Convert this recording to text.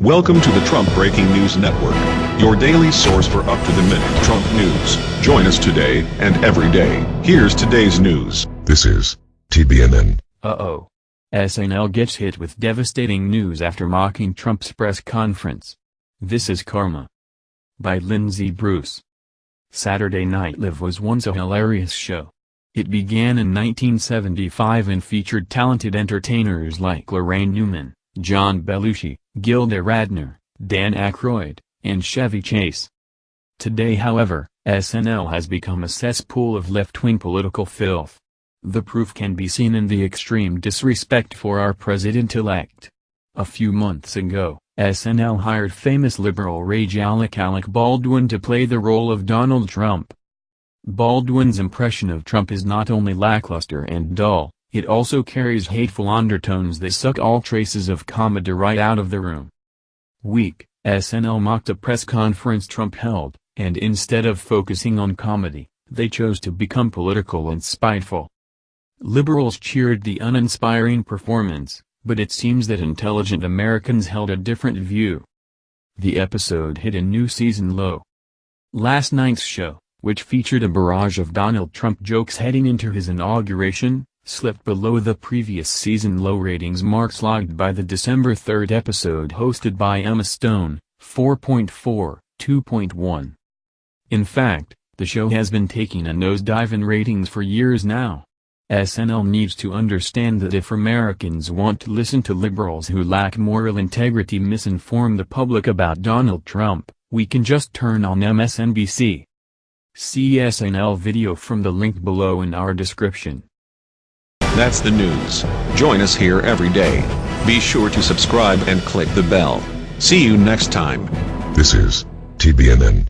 Welcome to the Trump Breaking News Network, your daily source for up-to-the-minute Trump news. Join us today and every day. Here's today's news. This is TBNN. Uh-oh. SNL gets hit with devastating news after mocking Trump's press conference. This is Karma. By Lindsay Bruce. Saturday Night Live was once a hilarious show. It began in 1975 and featured talented entertainers like Laraine Newman, John Belushi, Gilda Radner, Dan Aykroyd, and Chevy Chase. Today however, SNL has become a cesspool of left-wing political filth. The proof can be seen in the extreme disrespect for our president-elect. A few months ago, SNL hired famous liberal rage Alec Alec Baldwin to play the role of Donald Trump. Baldwin's impression of Trump is not only lackluster and dull, it also carries hateful undertones that suck all traces of comedy right out of the room. Weak, SNL mocked a press conference Trump held, and instead of focusing on comedy, they chose to become political and spiteful. Liberals cheered the uninspiring performance, but it seems that intelligent Americans held a different view. The episode hit a new season low. Last night's show, which featured a barrage of Donald Trump jokes heading into his inauguration, slipped below the previous season low ratings marks logged by the December 3 episode hosted by Emma Stone, 4.4, 2.1. In fact, the show has been taking a nosedive in ratings for years now. SNL needs to understand that if Americans want to listen to liberals who lack moral integrity misinform the public about Donald Trump, we can just turn on MSNBC. See SNL video from the link below in our description. That's the news. Join us here every day. Be sure to subscribe and click the bell. See you next time. This is TBNN.